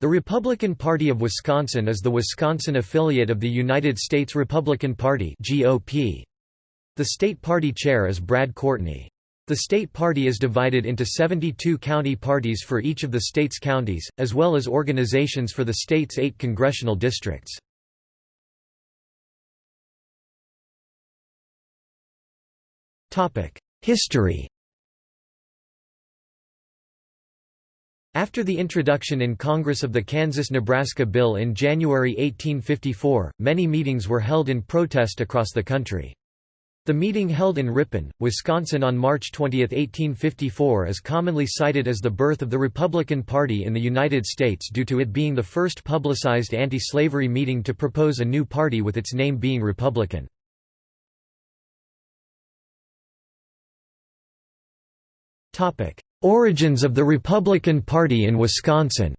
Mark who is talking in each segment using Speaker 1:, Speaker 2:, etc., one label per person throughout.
Speaker 1: The Republican Party of Wisconsin is the Wisconsin affiliate of the United States Republican Party. The state party chair is Brad Courtney. The state party is divided into 72 county parties for each of the state's counties, as well as organizations for the state's eight congressional districts. History After the introduction in Congress of the Kansas–Nebraska Bill in January 1854, many meetings were held in protest across the country. The meeting held in Ripon, Wisconsin on March 20, 1854 is commonly cited as the birth of the Republican Party in the United States due to it being the first publicized anti-slavery meeting to propose a new party with its name being Republican. Origins of the Republican Party in Wisconsin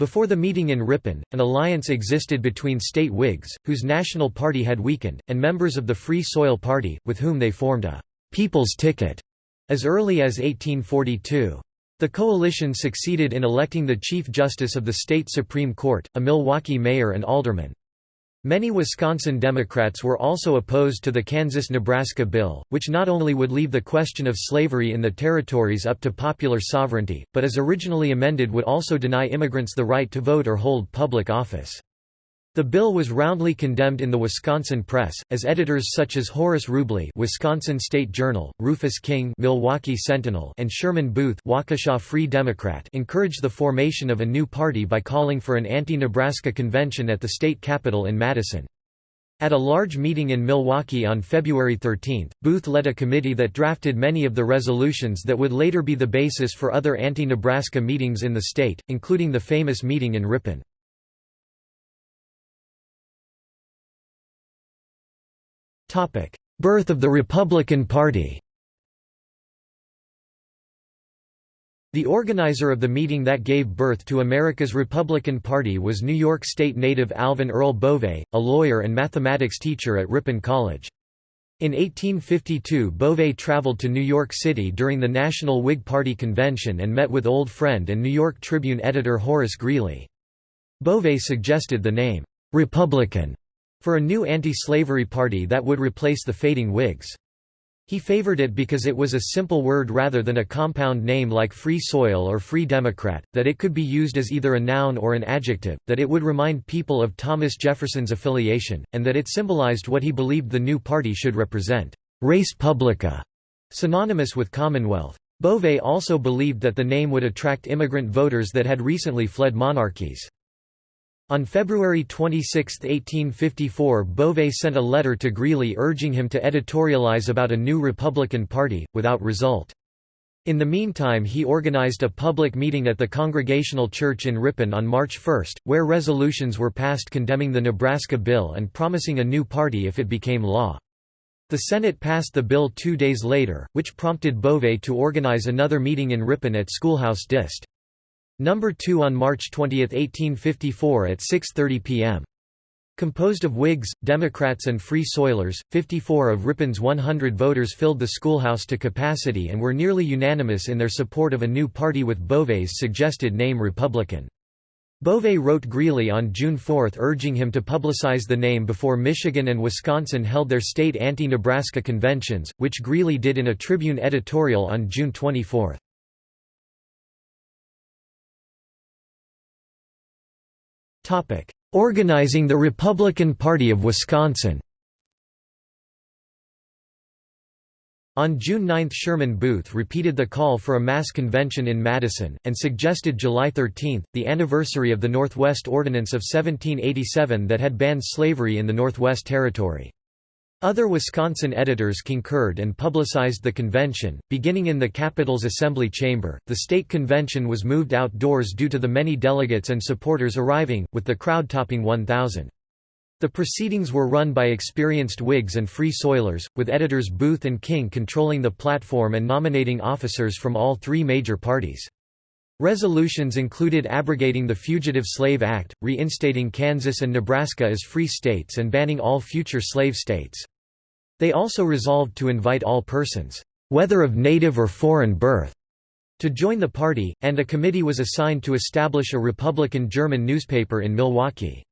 Speaker 1: Before the meeting in Ripon, an alliance existed between state Whigs, whose national party had weakened, and members of the Free Soil Party, with whom they formed a «People's Ticket» as early as 1842. The coalition succeeded in electing the Chief Justice of the state Supreme Court, a Milwaukee mayor and alderman. Many Wisconsin Democrats were also opposed to the Kansas–Nebraska bill, which not only would leave the question of slavery in the territories up to popular sovereignty, but as originally amended would also deny immigrants the right to vote or hold public office. The bill was roundly condemned in the Wisconsin press, as editors such as Horace Rublee Wisconsin State Journal, Rufus King Milwaukee Sentinel and Sherman Booth Waukesha Free Democrat encouraged the formation of a new party by calling for an anti-Nebraska convention at the state capitol in Madison. At a large meeting in Milwaukee on February 13, Booth led a committee that drafted many of the resolutions that would later be the basis for other anti-Nebraska meetings in the state, including the famous meeting in Ripon. Birth of the Republican Party The organizer of the meeting that gave birth to America's Republican Party was New York State native Alvan Earle Bovay, a lawyer and mathematics teacher at Ripon College. In 1852 Bovay traveled to New York City during the National Whig Party convention and met with old friend and New York Tribune editor Horace Greeley. Bovay suggested the name, "'Republican' for a new anti-slavery party that would replace the fading Whigs. He favored it because it was a simple word rather than a compound name like Free Soil or Free Democrat, that it could be used as either a noun or an adjective, that it would remind people of Thomas Jefferson's affiliation, and that it symbolized what he believed the new party should represent, res publica, synonymous with Commonwealth. Bovay also believed that the name would attract immigrant voters that had recently fled monarchies. On February 26, 1854 Bovay sent a letter to Greeley urging him to editorialize about a new Republican Party, without result. In the meantime he organized a public meeting at the Congregational Church in Ripon on March 1, where resolutions were passed condemning the Nebraska bill and promising a new party if it became law. The Senate passed the bill two days later, which prompted Bovay to organize another meeting in Ripon at Schoolhouse Dist. Number 2 on March 20, 1854 at 6.30 p.m. Composed of Whigs, Democrats and Free Soilers, 54 of Ripon's 100 voters filled the schoolhouse to capacity and were nearly unanimous in their support of a new party with Bovay's suggested name Republican. Bovay wrote Greeley on June 4 urging him to publicize the name before Michigan and Wisconsin held their state anti-Nebraska conventions, which Greeley did in a Tribune editorial on June 24. Organizing the Republican Party of Wisconsin On June 9 Sherman Booth repeated the call for a mass convention in Madison, and suggested July 13, the anniversary of the Northwest Ordinance of 1787 that had banned slavery in the Northwest Territory. Other Wisconsin editors concurred and publicized the convention. Beginning in the Capitol's Assembly Chamber, the state convention was moved outdoors due to the many delegates and supporters arriving, with the crowd topping 1,000. The proceedings were run by experienced Whigs and Free Soilers, with editors Booth and King controlling the platform and nominating officers from all three major parties. Resolutions included abrogating the Fugitive Slave Act, reinstating Kansas and Nebraska as free states and banning all future slave states. They also resolved to invite all persons, whether of native or foreign birth, to join the party, and a committee was assigned to establish a Republican German newspaper in Milwaukee.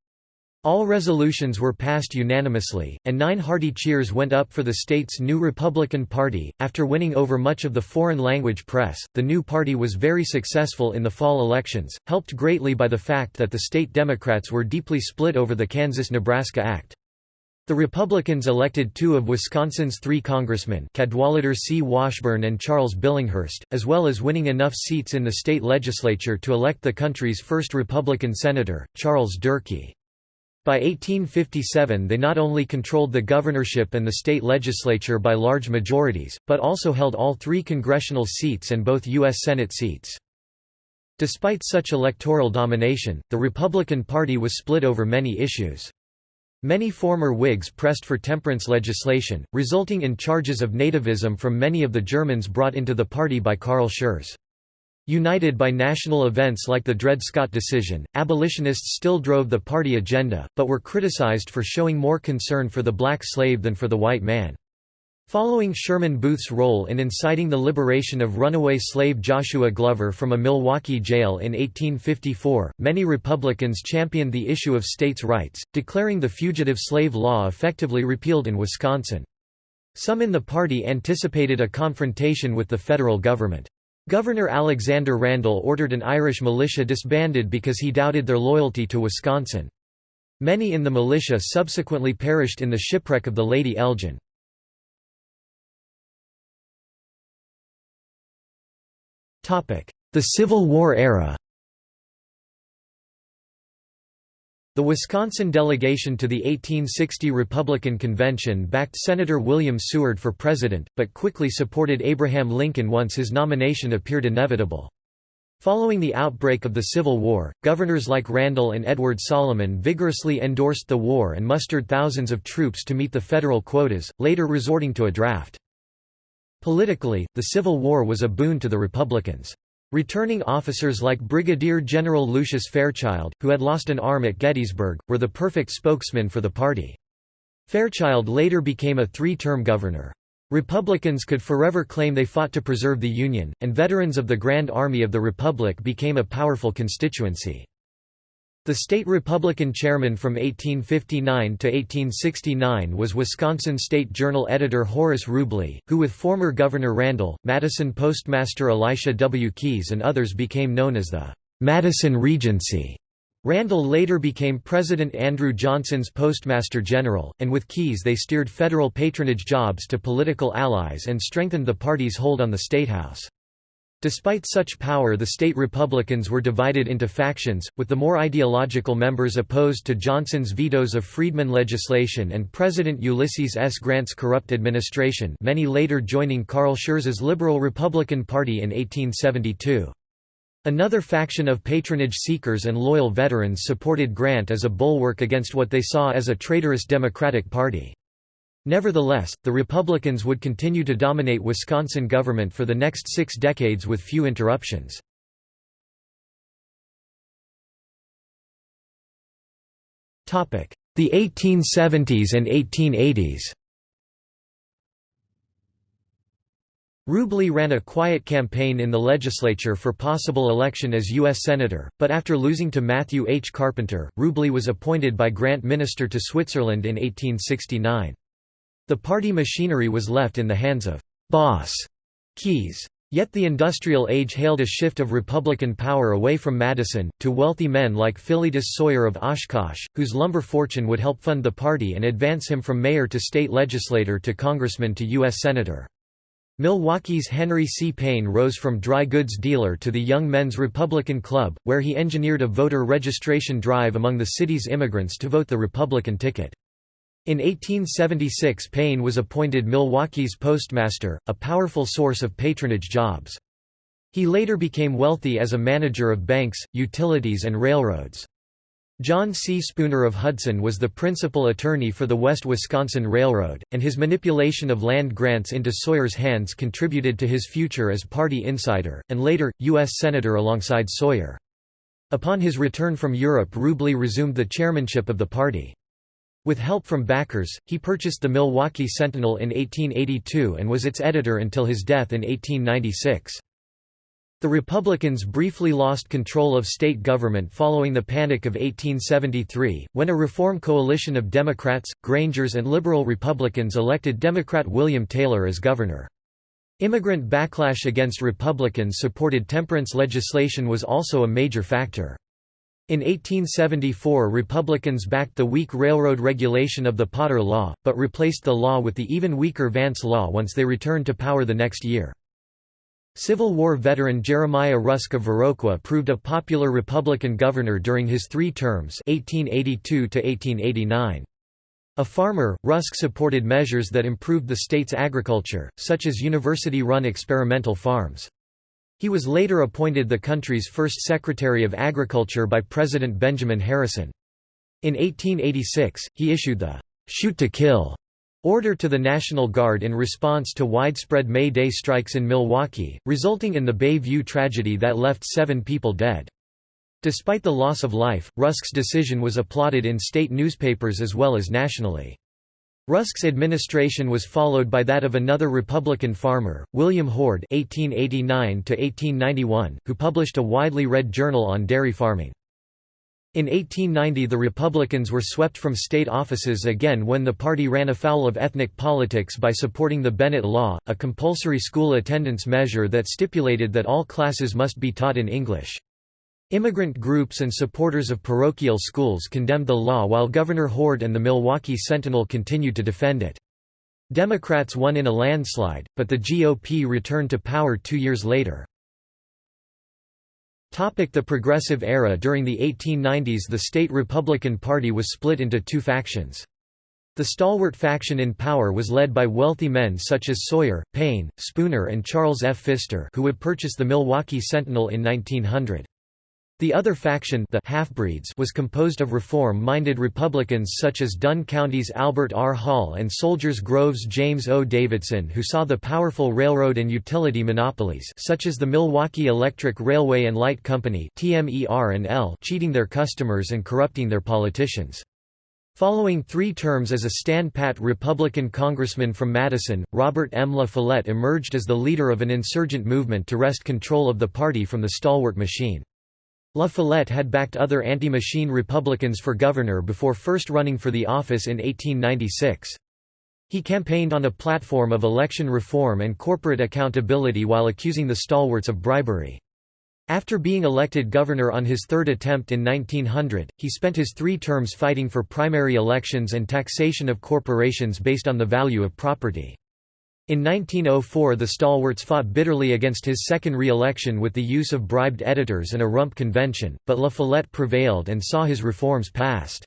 Speaker 1: All resolutions were passed unanimously, and nine hearty cheers went up for the state's new Republican Party. After winning over much of the foreign language press, the new party was very successful in the fall elections, helped greatly by the fact that the state Democrats were deeply split over the Kansas Nebraska Act. The Republicans elected two of Wisconsin's three congressmen Cadwallader C. Washburn and Charles Billinghurst, as well as winning enough seats in the state legislature to elect the country's first Republican senator, Charles Durkee. By 1857 they not only controlled the governorship and the state legislature by large majorities, but also held all three congressional seats and both U.S. Senate seats. Despite such electoral domination, the Republican Party was split over many issues. Many former Whigs pressed for temperance legislation, resulting in charges of nativism from many of the Germans brought into the party by Carl Schurz. United by national events like the Dred Scott decision, abolitionists still drove the party agenda, but were criticized for showing more concern for the black slave than for the white man. Following Sherman Booth's role in inciting the liberation of runaway slave Joshua Glover from a Milwaukee jail in 1854, many Republicans championed the issue of states' rights, declaring the fugitive slave law effectively repealed in Wisconsin. Some in the party anticipated a confrontation with the federal government. Governor Alexander Randall ordered an Irish militia disbanded because he doubted their loyalty to Wisconsin. Many in the militia subsequently perished in the shipwreck of the Lady Elgin. The Civil War era The Wisconsin delegation to the 1860 Republican Convention backed Senator William Seward for president, but quickly supported Abraham Lincoln once his nomination appeared inevitable. Following the outbreak of the Civil War, governors like Randall and Edward Salomon vigorously endorsed the war and mustered thousands of troops to meet the federal quotas, later resorting to a draft. Politically, the Civil War was a boon to the Republicans. Returning officers like Brigadier General Lucius Fairchild, who had lost an arm at Gettysburg, were the perfect spokesman for the party. Fairchild later became a three-term governor. Republicans could forever claim they fought to preserve the Union, and veterans of the Grand Army of the Republic became a powerful constituency. The state Republican chairman from 1859 to 1869 was Wisconsin State Journal editor Horace Rublee, who with former Governor Randall, Madison postmaster Elisha W. Keyes and others became known as the Madison Regency. Randall later became President Andrew Johnson's Postmaster General, and with Keyes they steered federal patronage jobs to political allies and strengthened the party's hold on the statehouse. Despite such power the state Republicans were divided into factions, with the more ideological members opposed to Johnson's vetoes of freedmen legislation and President Ulysses S. Grant's corrupt administration many later joining Carl Schurz's Liberal Republican Party in 1872. Another faction of patronage seekers and loyal veterans supported Grant as a bulwark against what they saw as a traitorous Democratic Party. Nevertheless, the Republicans would continue to dominate Wisconsin government for the next six decades with few interruptions. The 1870s and 1880s Rublee ran a quiet campaign in the legislature for possible election as U.S. Senator, but after losing to Matthew H. Carpenter, Rublee was appointed by Grant minister to Switzerland in 1869. The party machinery was left in the hands of «boss» Keyes. Yet the industrial age hailed a shift of Republican power away from Madison, to wealthy men like Philetus Sawyer of Oshkosh, whose lumber fortune would help fund the party and advance him from mayor to state legislator to congressman to U.S. Senator. Milwaukee's Henry C. Payne rose from dry goods dealer to the Young Men's Republican Club, where he engineered a voter registration drive among the city's immigrants to vote the Republican ticket. In 1876 Payne was appointed Milwaukee's postmaster, a powerful source of patronage jobs. He later became wealthy as a manager of banks, utilities and railroads. John C. Spooner of Hudson was the principal attorney for the West Wisconsin Railroad, and his manipulation of land grants into Sawyer's hands contributed to his future as party insider, and later, U.S. Senator alongside Sawyer. Upon his return from Europe Rublee resumed the chairmanship of the party. With help from backers, he purchased the Milwaukee Sentinel in 1882 and was its editor until his death in 1896. The Republicans briefly lost control of state government following the Panic of 1873, when a reform coalition of Democrats, Grangers and liberal Republicans elected Democrat William Taylor as governor. Immigrant backlash against Republicans-supported temperance legislation was also a major factor. In 1874 Republicans backed the weak railroad regulation of the Potter Law, but replaced the law with the even weaker Vance Law once they returned to power the next year. Civil War veteran Jeremiah Rusk of Viroqua proved a popular Republican governor during his three terms 1882 -1889. A farmer, Rusk supported measures that improved the state's agriculture, such as university-run experimental farms. He was later appointed the country's first Secretary of Agriculture by President Benjamin Harrison. In 1886, he issued the «shoot to kill» Order to the National Guard in response to widespread May Day strikes in Milwaukee, resulting in the Bay View tragedy that left seven people dead. Despite the loss of life, Rusk's decision was applauded in state newspapers as well as nationally. Rusk's administration was followed by that of another Republican farmer, William Hoard (1889–1891), who published a widely read journal on dairy farming. In 1890 the Republicans were swept from state offices again when the party ran afoul of ethnic politics by supporting the Bennett Law, a compulsory school attendance measure that stipulated that all classes must be taught in English. Immigrant groups and supporters of parochial schools condemned the law while Governor Hoard and the Milwaukee Sentinel continued to defend it. Democrats won in a landslide, but the GOP returned to power two years later. The Progressive Era During the 1890s the state Republican Party was split into two factions. The stalwart faction in power was led by wealthy men such as Sawyer, Payne, Spooner and Charles F. Pfister who would purchase the Milwaukee Sentinel in 1900. The other faction the half-breeds was composed of reform-minded Republicans such as Dunn County's Albert R. Hall and Soldiers Grove's James O. Davidson who saw the powerful railroad and utility monopolies such as the Milwaukee Electric Railway and Light Company cheating their customers and corrupting their politicians. Following three terms as a stand-pat Republican congressman from Madison, Robert M. La Follette emerged as the leader of an insurgent movement to wrest control of the party from the stalwart machine. La Follette had backed other anti-machine Republicans for governor before first running for the office in 1896. He campaigned on a platform of election reform and corporate accountability while accusing the stalwarts of bribery. After being elected governor on his third attempt in 1900, he spent his three terms fighting for primary elections and taxation of corporations based on the value of property. In 1904 the stalwarts fought bitterly against his second re-election with the use of bribed editors and a rump convention, but La Follette prevailed and saw his reforms passed.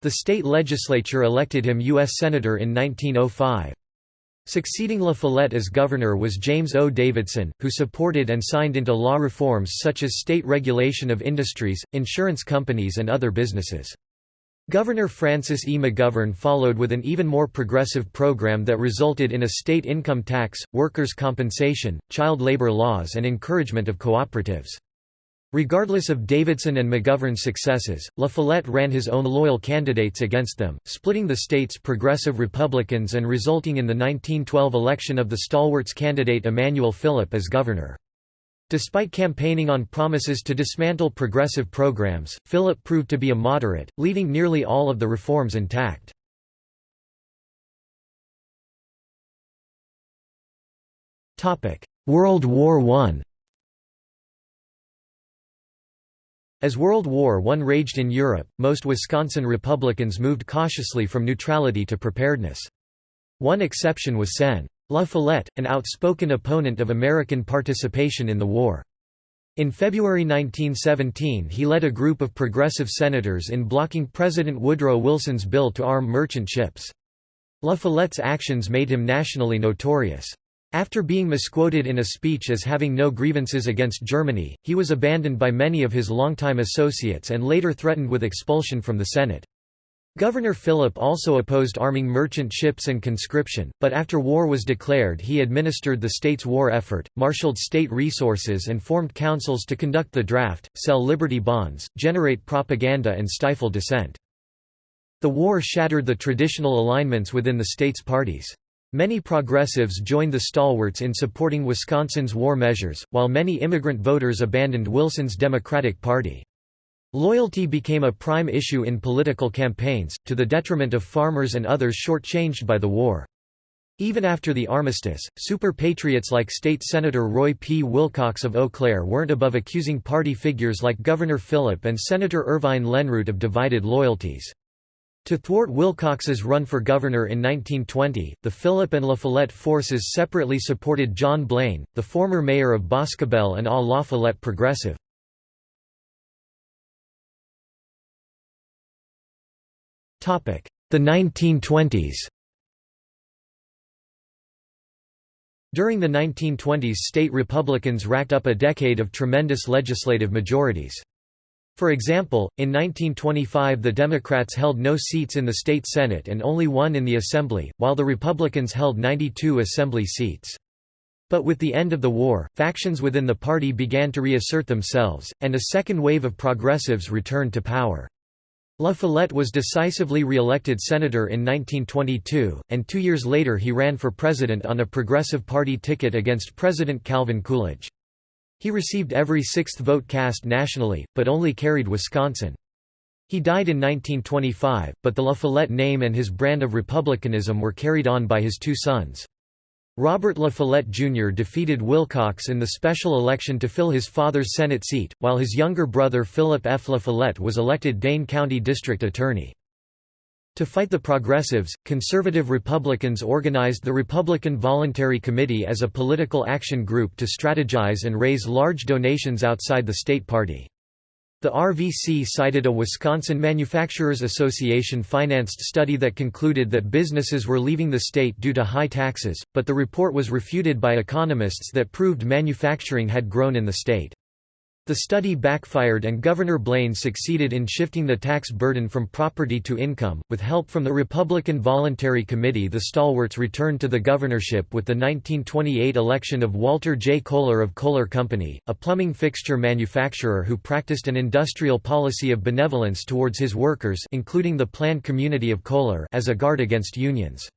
Speaker 1: The state legislature elected him U.S. Senator in 1905. Succeeding La Follette as governor was James O. Davidson, who supported and signed into law reforms such as state regulation of industries, insurance companies and other businesses. Governor Francis E. McGovern followed with an even more progressive program that resulted in a state income tax, workers' compensation, child labor laws and encouragement of cooperatives. Regardless of Davidson and McGovern's successes, La Follette ran his own loyal candidates against them, splitting the state's progressive Republicans and resulting in the 1912 election of the stalwart's candidate Emanuel Philipp as governor. Despite campaigning on promises to dismantle progressive programs, Philipp proved to be a moderate, leaving nearly all of the reforms intact. World War I As World War I raged in Europe, most Wisconsin Republicans moved cautiously from neutrality to preparedness. One exception was Sen. La Follette, an outspoken opponent of American participation in the war. In February 1917 he led a group of progressive senators in blocking President Woodrow Wilson's bill to arm merchant ships. La Follette's actions made him nationally notorious. After being misquoted in a speech as having no grievances against Germany, he was abandoned by many of his longtime associates and later threatened with expulsion from the Senate. Governor Philipp also opposed arming merchant ships and conscription, but after war was declared he administered the state's war effort, marshaled state resources and formed councils to conduct the draft, sell Liberty bonds, generate propaganda and stifle dissent. The war shattered the traditional alignments within the state's parties. Many progressives joined the stalwarts in supporting Wisconsin's war measures, while many immigrant voters abandoned Wilson's Democratic Party. Loyalty became a prime issue in political campaigns, to the detriment of farmers and others shortchanged by the war. Even after the armistice, super-patriots like State Senator Roy P. Wilcox of Eau Claire weren't above accusing party figures like Governor Philipp and Senator Irvine Lenroot of divided loyalties. To thwart Wilcox's run for governor in 1920, the Philipp and La Follette forces separately supported John Blaine, the former mayor of Boscobel and a La Follette progressive. The 1920s During the 1920s state Republicans racked up a decade of tremendous legislative majorities. For example, in 1925 the Democrats held no seats in the state Senate and only one in the Assembly, while the Republicans held 92 Assembly seats. But with the end of the war, factions within the party began to reassert themselves, and a second wave of progressives returned to power. La Follette was decisively re-elected senator in 1922, and two years later he ran for president on a Progressive Party ticket against President Calvin Coolidge. He received every sixth vote cast nationally, but only carried Wisconsin. He died in 1925, but the La Follette name and his brand of republicanism were carried on by his two sons. Robert La Follette Jr. defeated Wilcox in the special election to fill his father's Senate seat, while his younger brother Philip F. La Follette was elected Dane County District Attorney. To fight the progressives, conservative Republicans organized the Republican Voluntary Committee as a political action group to strategize and raise large donations outside the state party. The RVC cited a Wisconsin Manufacturers Association financed study that concluded that businesses were leaving the state due to high taxes, but the report was refuted by economists that proved manufacturing had grown in the state. The study backfired and Governor Blaine succeeded in shifting the tax burden from property to income. With help from the Republican Voluntary Committee, the stalwarts returned to the governorship with the 1928 election of Walter J. Kohler of Kohler Company, a plumbing fixture manufacturer who practiced an industrial policy of benevolence towards his workers, including the planned community of Kohler, as a guard against unions.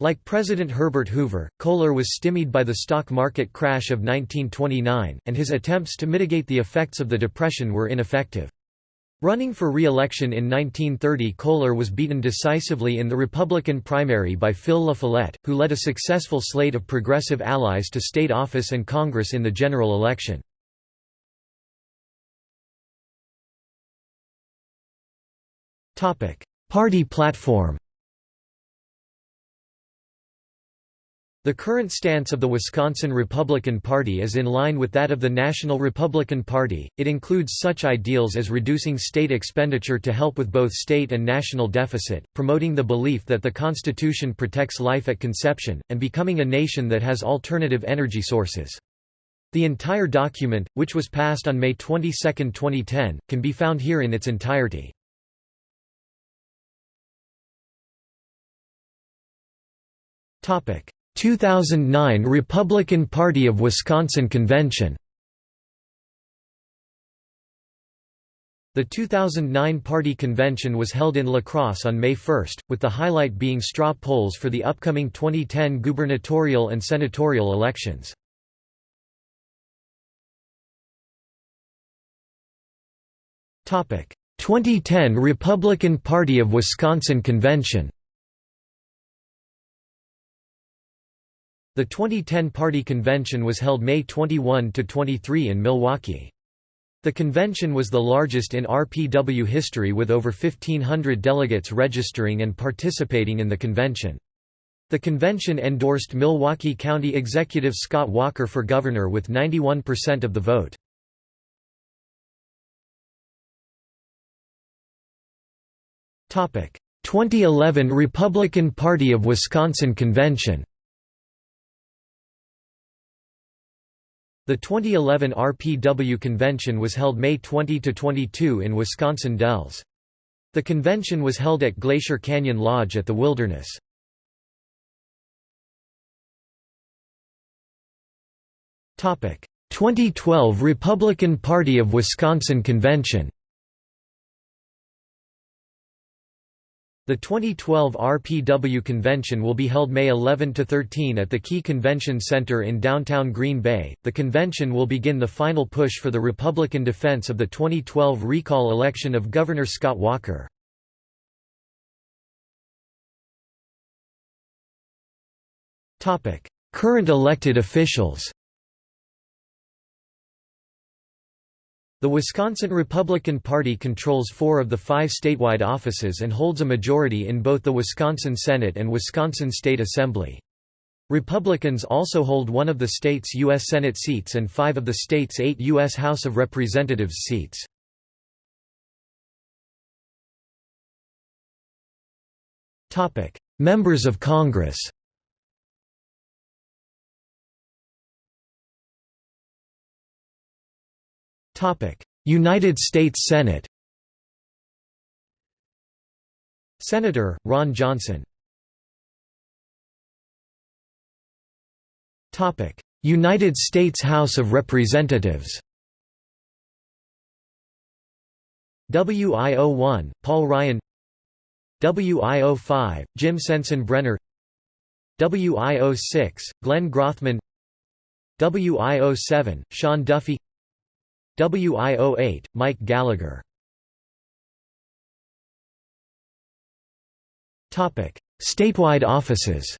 Speaker 1: Like President Herbert Hoover, Kohler was stymied by the stock market crash of 1929, and his attempts to mitigate the effects of the Depression were ineffective. Running for re-election in 1930 Kohler was beaten decisively in the Republican primary by Phil La Follette, who led a successful slate of progressive allies to state office and Congress in the general election. Party platform The current stance of the Wisconsin Republican Party is in line with that of the National Republican Party. It includes such ideals as reducing state expenditure to help with both state and national deficit, promoting the belief that the Constitution protects life at conception, and becoming a nation that has alternative energy sources. The entire document, which was passed on May 22, 2010, can be found here in its entirety. Topic 2009 Republican Party of Wisconsin Convention The 2009 party convention was held in La Crosse on May 1, with the highlight being straw polls for the upcoming 2010 gubernatorial and senatorial elections. Topic: 2010 Republican Party of Wisconsin Convention. The 2010 party convention was held May 21–23 in Milwaukee. The convention was the largest in RPW history with over 1,500 delegates registering and participating in the convention. The convention endorsed Milwaukee County Executive Scott Walker for governor with 91% of the vote. Topic: 2011 Republican Party of Wisconsin Convention. The 2011 RPW convention was held May 20–22 in Wisconsin Dells. The convention was held at Glacier Canyon Lodge at the Wilderness. Topic: 2012 Republican Party of Wisconsin Convention. The 2012 RPW convention will be held May 11 to 13 at the Key Convention Center in downtown Green Bay. The convention will begin the final push for the Republican defense of the 2012 recall election of Governor Scott Walker. Topic: Current elected officials. The Wisconsin Republican Party controls four of the five statewide offices and holds a majority in both the Wisconsin Senate and Wisconsin State Assembly. Republicans also hold one of the state's U.S. Senate seats and five of the state's eight U.S. House of Representatives seats. Members of Congress United States Senate Senator, Ron Johnson United States House of Representatives WIO1, Paul Ryan WIO5, Jim Sensenbrenner WIO6, Glenn Grothman WIO7, Sean Duffy WIO8, Mike Gallagher. Statewide offices.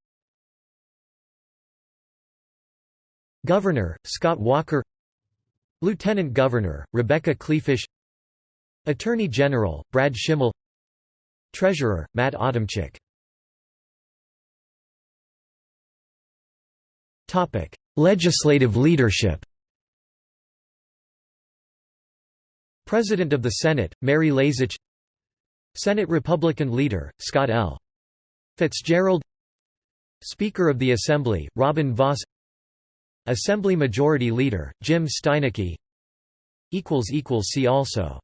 Speaker 1: Governor, Scott Walker. Lieutenant Governor, Rebecca Kleefisch Attorney General, Brad Schimel Treasurer, Matt Adamczyk. Legislative leadership President of the Senate, Mary Lazich. Senate Republican Leader, Scott L. Fitzgerald. Speaker of the Assembly, Robin Vos Assembly Majority Leader, Jim Steineke. See also